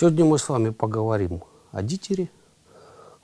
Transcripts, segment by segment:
Сегодня мы с вами поговорим о дитере,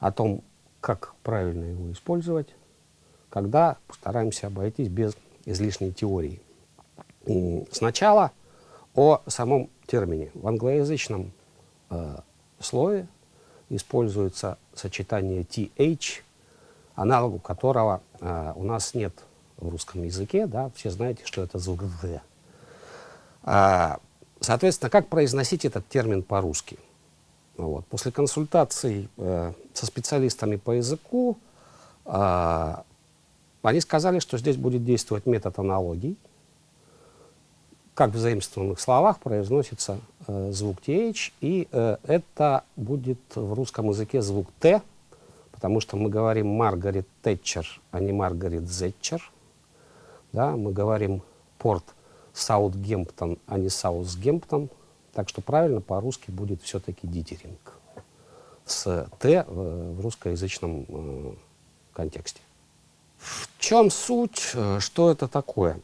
о том, как правильно его использовать, когда постараемся обойтись без излишней теории. Сначала о самом термине. В англоязычном э, слове используется сочетание th, аналогу которого э, у нас нет в русском языке. Да? Все знаете, что это звук «д». Соответственно, как произносить этот термин по-русски? Вот. После консультаций э, со специалистами по языку э, они сказали, что здесь будет действовать метод аналогий. Как в заимствованных словах произносится э, звук TH, и э, это будет в русском языке звук Т, потому что мы говорим Маргарет Тэтчер, а не Маргарет Зетчер. Да, мы говорим порт Саутгемптон, а не Саутгемптон. Так что правильно по-русски будет все-таки дитеринг с «т» в русскоязычном э, контексте. В чем суть, э, что это такое?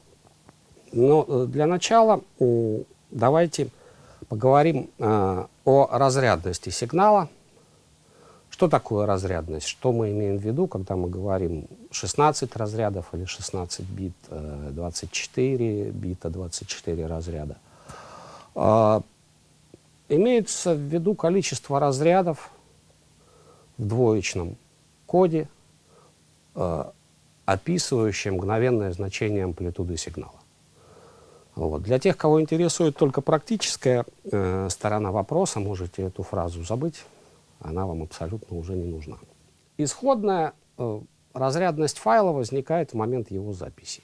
Ну, э, для начала давайте поговорим о разрядности сигнала. Что такое разрядность? Что мы имеем в виду, когда мы говорим 16 разрядов или 16 бит, 24 бита, 24 разряда? А, имеется в виду количество разрядов в двоечном коде, э, описывающем мгновенное значение амплитуды сигнала. Вот. Для тех, кого интересует только практическая э, сторона вопроса, можете эту фразу забыть она вам абсолютно уже не нужна. Исходная э, разрядность файла возникает в момент его записи.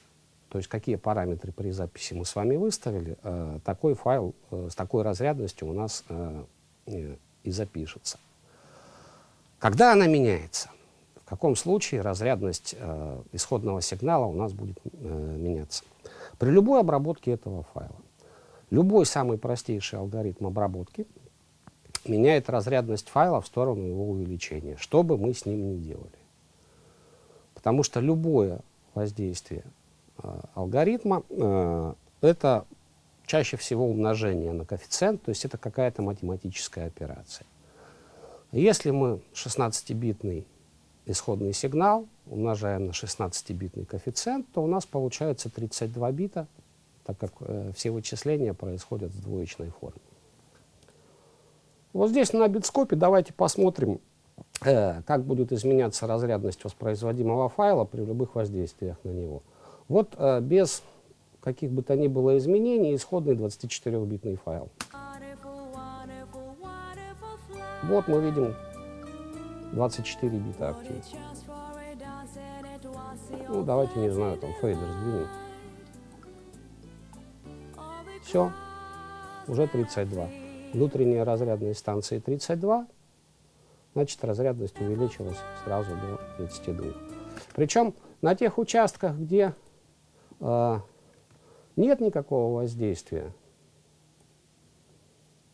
То есть какие параметры при записи мы с вами выставили, э, такой файл э, с такой разрядностью у нас э, э, и запишется. Когда она меняется? В каком случае разрядность э, исходного сигнала у нас будет э, меняться? При любой обработке этого файла. Любой самый простейший алгоритм обработки меняет разрядность файла в сторону его увеличения, что бы мы с ним ни делали. Потому что любое воздействие э, алгоритма э, это чаще всего умножение на коэффициент, то есть это какая-то математическая операция. Если мы 16-битный исходный сигнал умножаем на 16-битный коэффициент, то у нас получается 32 бита, так как э, все вычисления происходят в двоичной форме. Вот здесь на битскопе давайте посмотрим, э, как будет изменяться разрядность воспроизводимого файла при любых воздействиях на него. Вот э, без каких бы то ни было изменений исходный 24-битный файл. Вот мы видим 24 бита актив. Ну, давайте, не знаю, там фейдер сдвинем. Все, уже 32 внутренняя разрядность станции 32, значит разрядность увеличилась сразу до 32. Причем на тех участках, где э, нет никакого воздействия,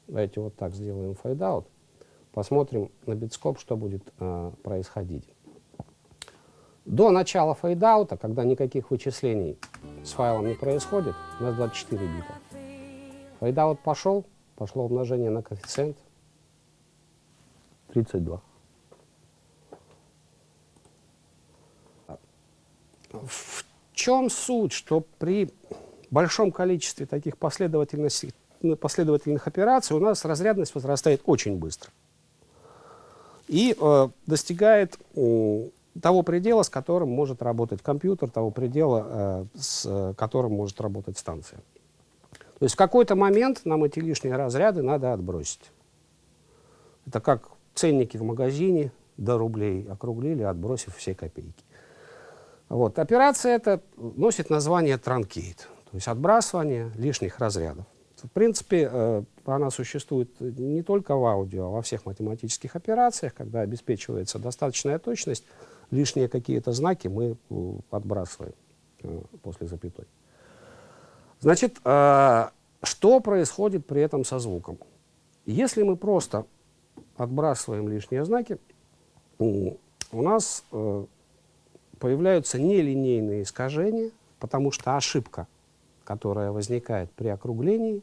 давайте вот так сделаем fade out, посмотрим на Bitscope, что будет э, происходить. До начала фейдаута, когда никаких вычислений с файлом не происходит, у нас 24 бита. Фейдаут пошел, пошло умножение на коэффициент 32. В чем суть, что при большом количестве таких последовательных, последовательных операций у нас разрядность возрастает очень быстро и э, достигает э, того предела, с которым может работать компьютер, того предела, э, с которым может работать станция. То есть в какой-то момент нам эти лишние разряды надо отбросить. Это как ценники в магазине до рублей округлили, отбросив все копейки. Вот. Операция эта носит название транкейт, то есть отбрасывание лишних разрядов. В принципе, э, она существует не только в аудио, а во всех математических операциях, когда обеспечивается достаточная точность, лишние какие-то знаки мы э, отбрасываем э, после запятой. Значит, э, что происходит при этом со звуком? Если мы просто отбрасываем лишние знаки, у нас э, появляются нелинейные искажения, потому что ошибка, которая возникает при округлении,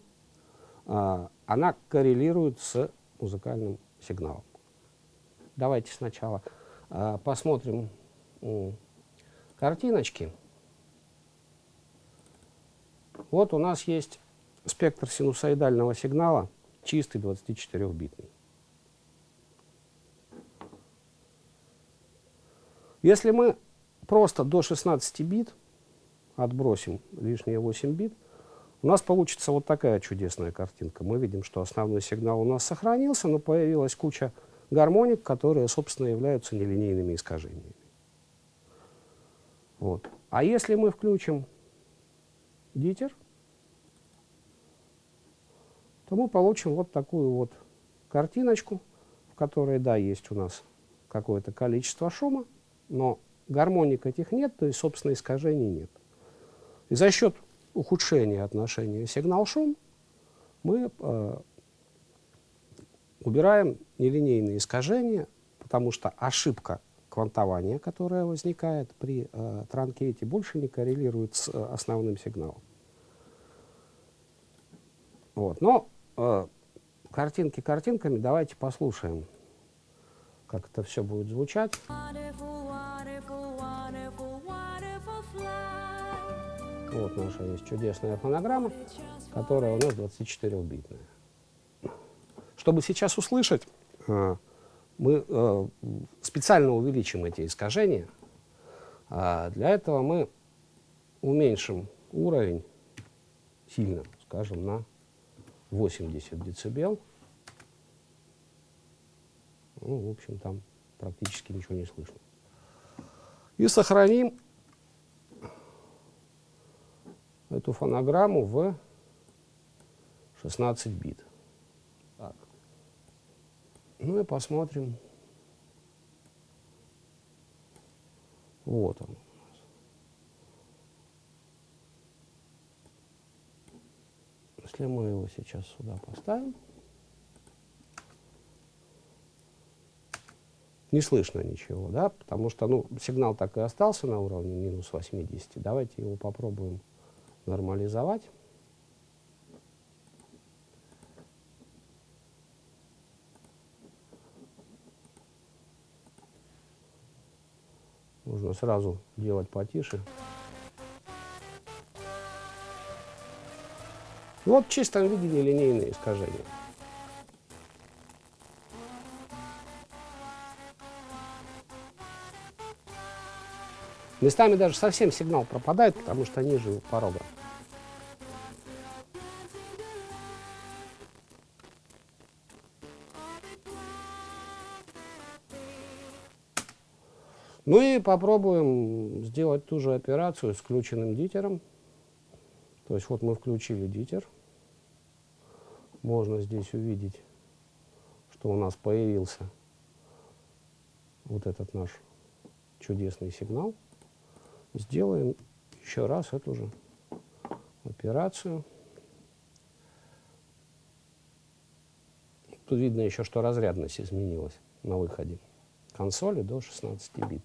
э, она коррелирует с музыкальным сигналом. Давайте сначала э, посмотрим картиночки. Вот у нас есть спектр синусоидального сигнала, чистый 24-битный. Если мы просто до 16 бит отбросим лишние 8 бит, у нас получится вот такая чудесная картинка. Мы видим, что основной сигнал у нас сохранился, но появилась куча гармоник, которые, собственно, являются нелинейными искажениями. Вот. А если мы включим дитер, то мы получим вот такую вот картиночку, в которой, да, есть у нас какое-то количество шума, но гармоник этих нет, то есть, собственно, искажений нет. И за счет ухудшения отношения сигнал-шум мы э, убираем нелинейные искажения, потому что ошибка квантования, которая возникает при э, транкете, больше не коррелирует с э, основным сигналом. Вот. Но э, картинки картинками, давайте послушаем, как это все будет звучать. Вот наша есть чудесная фонограмма, которая у нас 24-битная. Чтобы сейчас услышать, э, мы э, специально увеличим эти искажения. А для этого мы уменьшим уровень сильно, скажем, на 80 децибел. Ну, в общем, там практически ничего не слышно. И сохраним эту фонограмму в 16 бит. Так. Ну и посмотрим. Вот он. Если мы его сейчас сюда поставим, не слышно ничего, да, потому что ну, сигнал так и остался на уровне минус 80. Давайте его попробуем нормализовать. Нужно сразу делать потише. Вот в чистом виде нелинейные искажения. Местами даже совсем сигнал пропадает, потому что ниже порога. Ну и попробуем сделать ту же операцию с включенным дитером. То есть вот мы включили дитер. Можно здесь увидеть, что у нас появился вот этот наш чудесный сигнал. Сделаем еще раз эту же операцию. Тут видно еще, что разрядность изменилась на выходе консоли до 16 бит.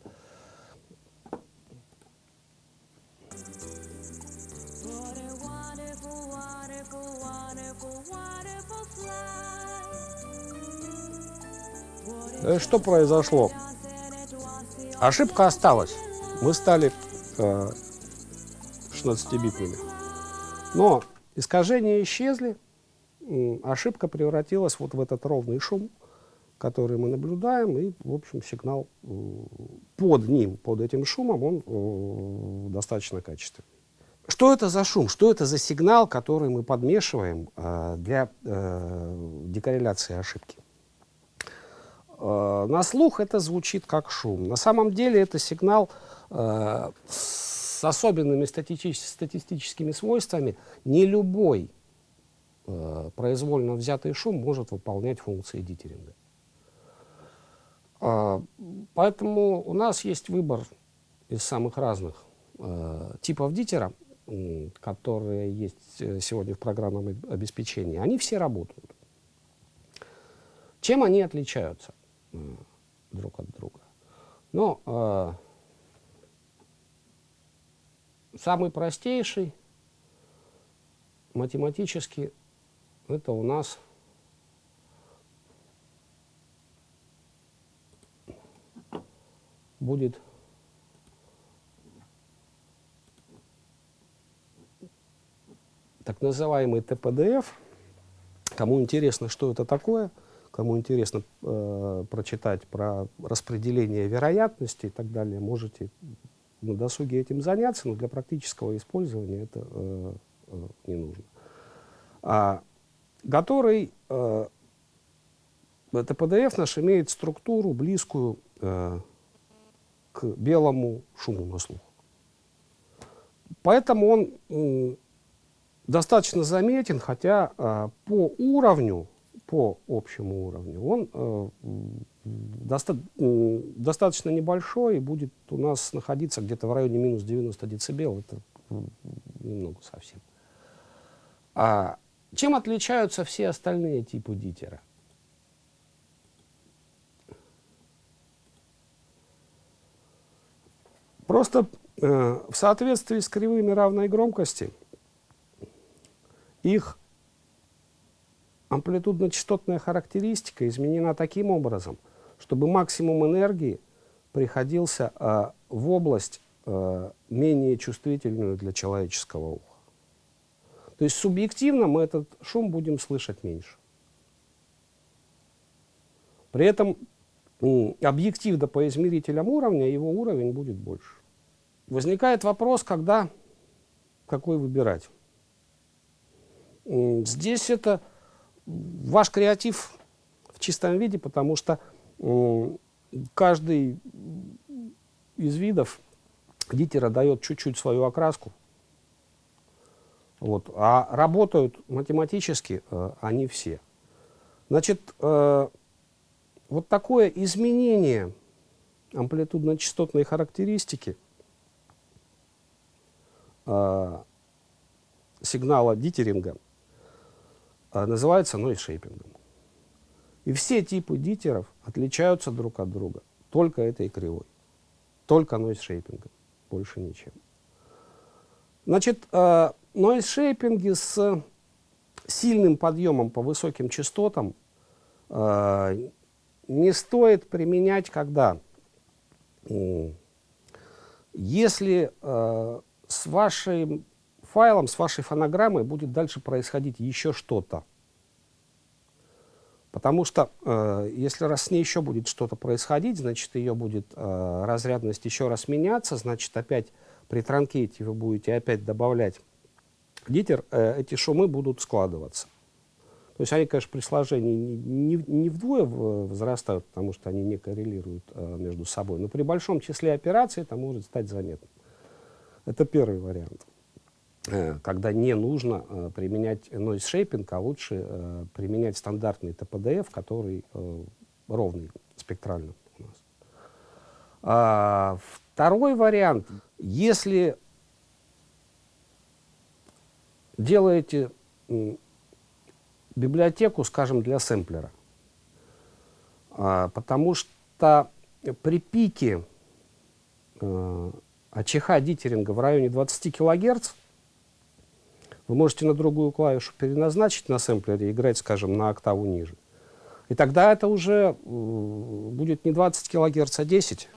Что произошло? Ошибка осталась. Мы стали э, 16-битными. Но искажения исчезли, ошибка превратилась вот в этот ровный шум, который мы наблюдаем, и, в общем, сигнал э, под ним, под этим шумом, он э, достаточно качественный. Что это за шум? Что это за сигнал, который мы подмешиваем э, для э, декорреляции ошибки? Э, на слух это звучит как шум. На самом деле это сигнал э, с особенными статистическими свойствами. Не любой э, произвольно взятый шум может выполнять функции дитеринга. А, поэтому у нас есть выбор из самых разных типов дитера, которые есть сегодня в программном обеспечении. Они все работают. Чем они отличаются друг от друга. Но э, самый простейший математически это у нас будет так называемый ТПДФ. Кому интересно, что это такое – кому интересно э, прочитать про распределение вероятности и так далее, можете на досуге этим заняться, но для практического использования это э, э, не нужно. А, который, э, это PDF наш имеет структуру, близкую э, к белому шуму на слух. Поэтому он э, достаточно заметен, хотя э, по уровню, по общему уровню, он э, доста э, достаточно небольшой и будет у нас находиться где-то в районе минус 90 децибел. Это немного совсем. А чем отличаются все остальные типы дитера? Просто э, в соответствии с кривыми равной громкости их амплитудно-частотная характеристика изменена таким образом, чтобы максимум энергии приходился э, в область э, менее чувствительную для человеческого уха. То есть субъективно мы этот шум будем слышать меньше. При этом объективно по измерителям уровня его уровень будет больше. Возникает вопрос, когда, какой выбирать. Здесь это ваш креатив в чистом виде, потому что каждый из видов дитера дает чуть-чуть свою окраску. Вот. А работают математически э, они все. Значит, э, вот такое изменение амплитудно-частотной характеристики э, сигнала дитеринга называется нойз-шейпингом. И все типы дитеров отличаются друг от друга только этой кривой, только нойз-шейпингом, больше ничем. Значит, э, нойз-шейпинги с сильным подъемом по высоким частотам э, не стоит применять, когда если э, с вашим файлом, с вашей фонограммой будет дальше происходить еще что-то. Потому что э, если раз с ней еще будет что-то происходить, значит ее будет э, разрядность еще раз меняться, значит опять при транкете вы будете опять добавлять дитер, э, эти шумы будут складываться. То есть они, конечно, при сложении не, не, не вдвое возрастают, потому что они не коррелируют э, между собой, но при большом числе операций это может стать заметным. Это первый вариант, э, когда не нужно э, применять noise shaping, а лучше э, применять стандартный ТПДФ, который э, ровный спектрально у нас. А, второй вариант, если делаете библиотеку, скажем, для сэмплера. А, потому что при пике АЧХ дитеринга в районе 20 кГц вы можете на другую клавишу переназначить на сэмплере и играть, скажем, на октаву ниже. И тогда это уже будет не 20 кГц, а 10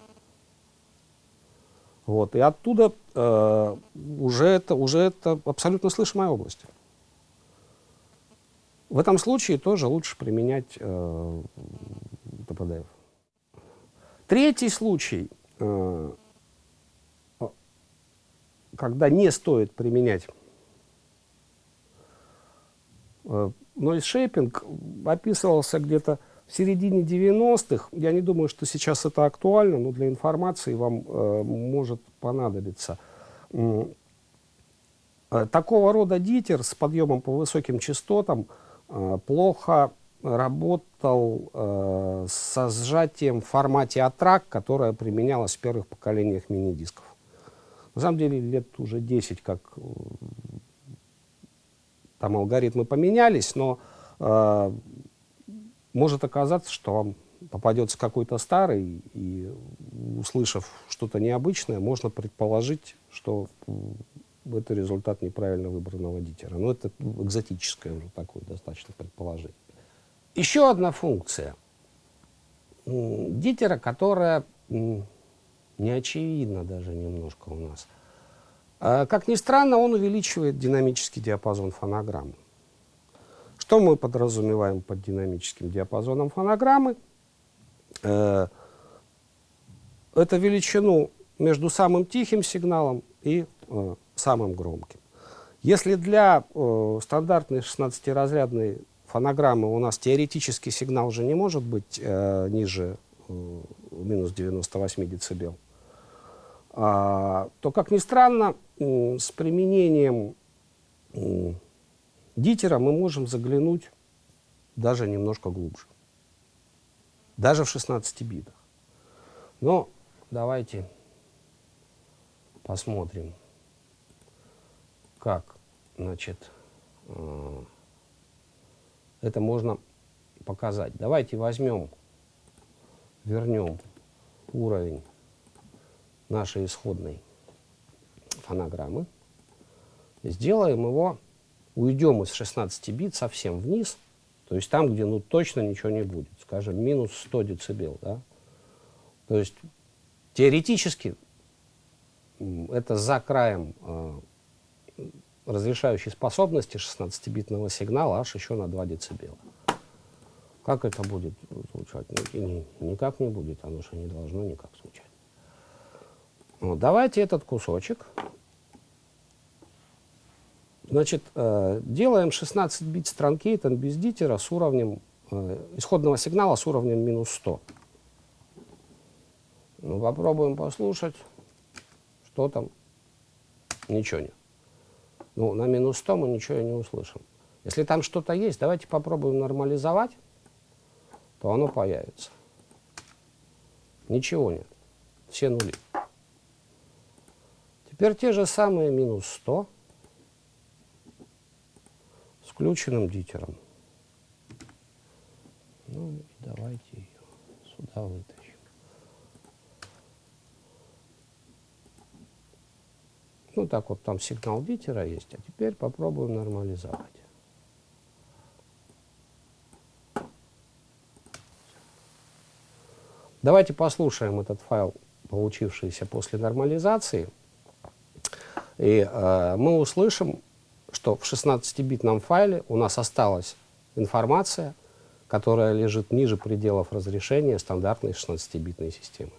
вот, и оттуда э, уже, это, уже это абсолютно слышимая область. В этом случае тоже лучше применять э, ТПДФ. Третий случай, э, когда не стоит применять э, noise shaping, описывался где-то в середине 90-х, я не думаю, что сейчас это актуально, но для информации вам э, может понадобиться. Э, такого рода дитер с подъемом по высоким частотам э, плохо работал э, со сжатием в формате ATRAC, которое применялось в первых поколениях мини-дисков. На самом деле лет уже 10, как э, там алгоритмы поменялись, но э, может оказаться, что вам попадется какой-то старый, и услышав что-то необычное, можно предположить, что это результат неправильно выбранного дитера. Но это экзотическое уже такое достаточно предположение. Еще одна функция дитера, которая не очевидно даже немножко у нас. А, как ни странно, он увеличивает динамический диапазон фонограммы. Что мы подразумеваем под динамическим диапазоном фонограммы? Э, это величину между самым тихим сигналом и э, самым громким. Если для э, стандартной 16-разрядной фонограммы у нас теоретический сигнал уже не может быть э, ниже э, минус 98 дБ, а, то, как ни странно, э, с применением э, дитера мы можем заглянуть даже немножко глубже. Даже в 16 битах. Но давайте посмотрим, как значит, э, это можно показать. Давайте возьмем, вернем уровень нашей исходной фонограммы, сделаем его, уйдем из 16 бит совсем вниз, то есть там, где ну точно ничего не будет, скажем, минус 100 децибел, да? То есть теоретически это за краем э, разрешающей способности 16-битного сигнала аж еще на 2 децибела. Как это будет звучать? Ну, никак не будет, оно же не должно никак звучать. Вот, давайте этот кусочек. Значит, э, делаем 16 бит странкейтон без дитера с уровнем э, исходного сигнала с уровнем минус 100. Ну, попробуем послушать, что там. Ничего нет. Ну, на минус 100 мы ничего не услышим. Если там что-то есть, давайте попробуем нормализовать, то оно появится. Ничего нет. Все нули. Теперь те же самые минус 100 с включенным дитером. Ну, давайте ее сюда вытащим. Ну, так вот, там сигнал дитера есть, а теперь попробуем нормализовать. Давайте послушаем этот файл, получившийся после нормализации. И э, мы услышим, что в 16-битном файле у нас осталась информация, которая лежит ниже пределов разрешения стандартной 16-битной системы.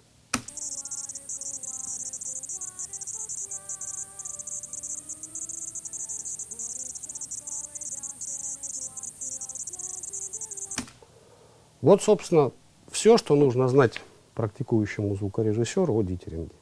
Вот, собственно, все, что нужно знать практикующему звукорежиссеру о дитеринге.